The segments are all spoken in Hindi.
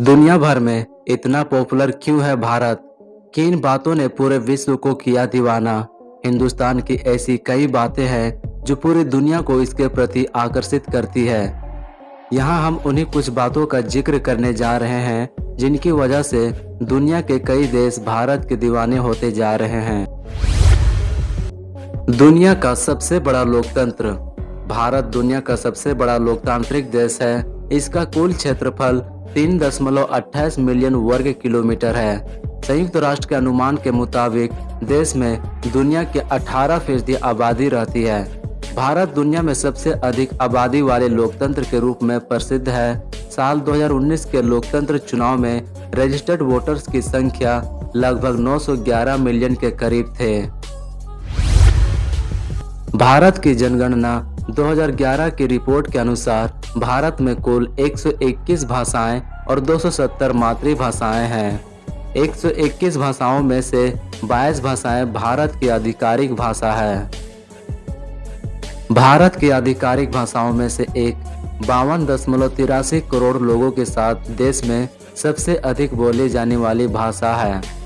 दुनिया भर में इतना पॉपुलर क्यों है भारत? किन बातों ने पूरे विश्व को किया दीवाना। हिंदुस्तान की ऐसी कई बातें हैं, जो पूरी दुनिया को इसके प्रति आकर्षित करती है। यहाँ हम उन्हीं कुछ बातों का ज़िक्र करने जा रहे हैं, जिनकी वजह से दुनिया के कई देश भारत के दीवाने होते जा रहे हैं। दुनिया का सबसे बड़ा लोकतंत्र। भारत दुनिया का सबसे बड़ा लोकतांत्रिक देश है। इसका कुल क्षेत्रफल तीन दशमलव मिलियन वर्ग किलोमीटर है। संयुक्त राष्ट्र के अनुमान के मुताबिक देश में दुनिया के 18 फ़ीसदी आबादी रहती है। भारत दुनिया में सबसे अधिक आबादी वाले लोकतंत्र के रूप में प्रसिद्ध है। साल 2019 के लोकतंत्र चुनाव में रजिस्टर्ड वोटर्स की संख्या लगभग 911 मिलियन के करीब थे। भारत की जनगणना 2011 की रिपोर्ट के अनुसार, भारत में कुल 121 भाषाएँ और 270 मातृभाषाएँ हैं। 121 भाषाओं में से 22 भाषाएँ भारत की आधिकारिक भाषा है। भारत की आधिकारिक भाषाओं में से एक बावन दशमलव तिरासी करोड़ लोगों के साथ देश में सबसे अधिक बोली जाने वाली भाषा है।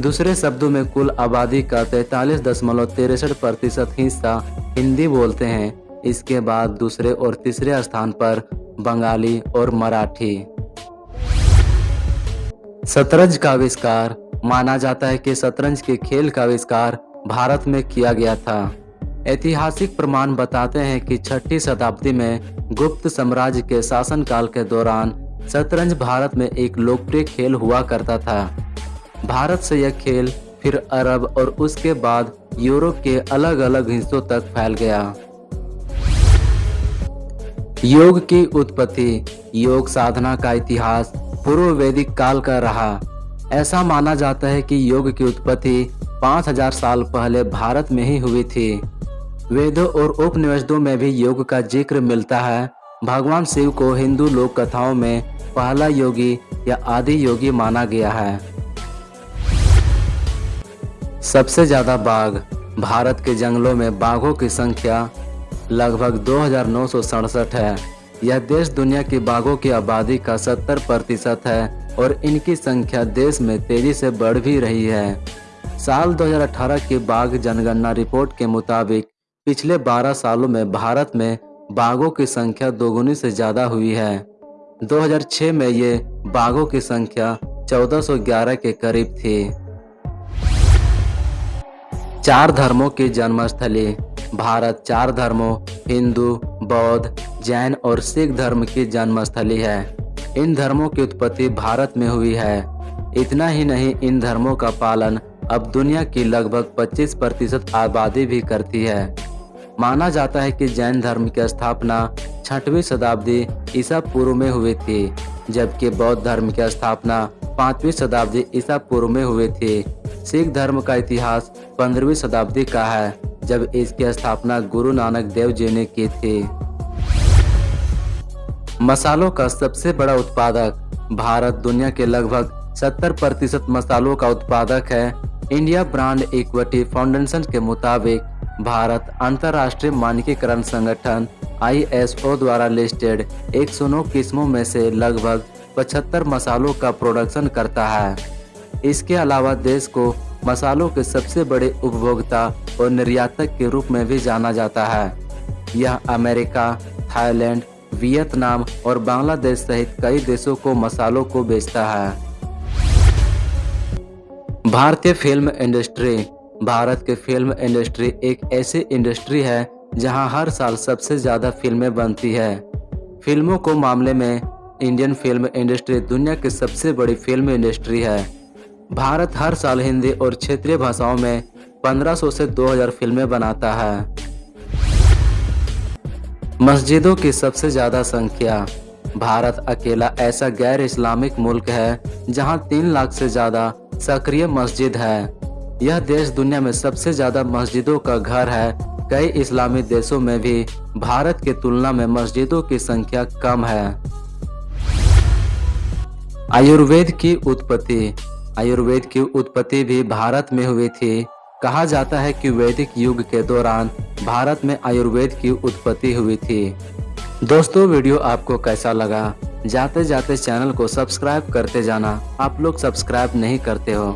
दूसरे शब्दों में कुल आबादी का तैतालीस दशमलव तिरसठ प्रतिशत हिस्सा हिंदी बोलते हैं। इसके बाद दूसरे और तीसरे स्थान पर बंगाली और मराठी। शतरंज का आविष्कार, माना जाता है कि शतरंज के खेल का आविष्कार भारत में किया गया था। ऐतिहासिक प्रमाण बताते हैं कि छठी शताब्दी में गुप्त साम्राज्य के शासनकाल के दौरान शतरंज भारत में एक लोकप्रिय खेल हुआ करता था। भारत से यह खेल फिर अरब और उसके बाद यूरोप के अलग अलग हिस्सों तक फैल गया। योग की उत्पत्ति, योग साधना का इतिहास पूर्व वैदिक काल का रहा। ऐसा माना जाता है कि योग की उत्पत्ति 5000 साल पहले भारत में ही हुई थी। वेदों और उपनिवेशों में भी योग का ज़िक्र मिलता है। भगवान शिव को हिंदू लोक कथाओं में पहला योगी या आदि योगी माना गया है। सबसे ज़्यादा बाघ भारत के जंगलों में बाघों की संख्या लगभग दो हज़ार नौ सौ सड़सठ है। यह देश दुनिया की बाघों की आबादी का 70 प्रतिशत है और इनकी संख्या देश में तेज़ी से बढ़ भी रही है। साल 2018 की बाघ जनगणना रिपोर्ट के मुताबिक पिछले 12 सालों में भारत में बाघों की संख्या दोगुनी से ज़्यादा हुई है। 2006 में ये बाघों की संख्या 1411 के करीब थी। चार धर्मों की जन्मस्थली, भारत चार धर्मों, हिंदू, बौद्ध, जैन और सिख धर्म की जन्मस्थली है। इन धर्मों की उत्पत्ति भारत में हुई है। इतना ही नहीं, इन धर्मों का पालन अब दुनिया की लगभग 25 प्रतिशत आबादी भी करती है। माना जाता है कि जैन धर्म की स्थापना छठवीं शताब्दी ईसा पूर्व में हुई थी, जबकि बौद्ध धर्म की स्थापना पांचवी शताब्दी ईसा पूर्व में हुई थी। सिख धर्म का इतिहास पंद्रहवीं शताब्दी का है, जब इसकी स्थापना गुरु नानक देव जी ने की थी। मसालों का सबसे बड़ा उत्पादक भारत दुनिया के लगभग 70 प्रतिशत मसालों का उत्पादक है। इंडिया ब्रांड इक्विटी फाउंडेशन के मुताबिक भारत अंतर्राष्ट्रीय मानकीकरण संगठन आईएसओ द्वारा लिस्टेड 109 किस्मों में से लगभग 75 मसालों का प्रोडक्शन करता है। इसके अलावा देश को मसालों के सबसे बड़े उपभोक्ता और निर्यातक के रूप में भी जाना जाता है। यह अमेरिका, थाईलैंड, वियतनाम और बांग्लादेश सहित कई देशों को मसालों को बेचता है। भारतीय फ़िल्म इंडस्ट्री। भारत की फ़िल्म इंडस्ट्री एक ऐसी इंडस्ट्री है जहाँ हर साल सबसे ज़्यादा फ़िल्में बनती है। फ़िल्मों को मामले में इंडियन फ़िल्म इंडस्ट्री दुनिया की सबसे बड़ी फ़िल्म इंडस्ट्री है। भारत हर साल हिंदी और क्षेत्रीय भाषाओं में 1500 से 2000 फ़िल्में बनाता है। मस्जिदों की सबसे ज़्यादा संख्या। भारत अकेला ऐसा गैर इस्लामिक मुल्क है, जहाँ तीन लाख से ज़्यादा सक्रिय मस्जिद है। यह देश दुनिया में सबसे ज़्यादा मस्जिदों का घर है। कई इस्लामी देशों में भी भारत की तुलना में मस्जिदों की संख्या कम है। आयुर्वेद की उत्पत्ति। आयुर्वेद की उत्पत्ति भी भारत में हुई थी। कहा जाता है कि वैदिक युग के दौरान भारत में आयुर्वेद की उत्पत्ति हुई थी। दोस्तों, वीडियो आपको कैसा लगा? जाते जाते चैनल को सब्सक्राइब करते जाना। आप लोग सब्सक्राइब नहीं करते हो,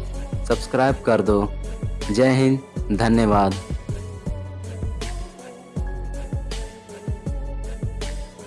सब्सक्राइब कर दो। जय हिंद, धन्यवाद।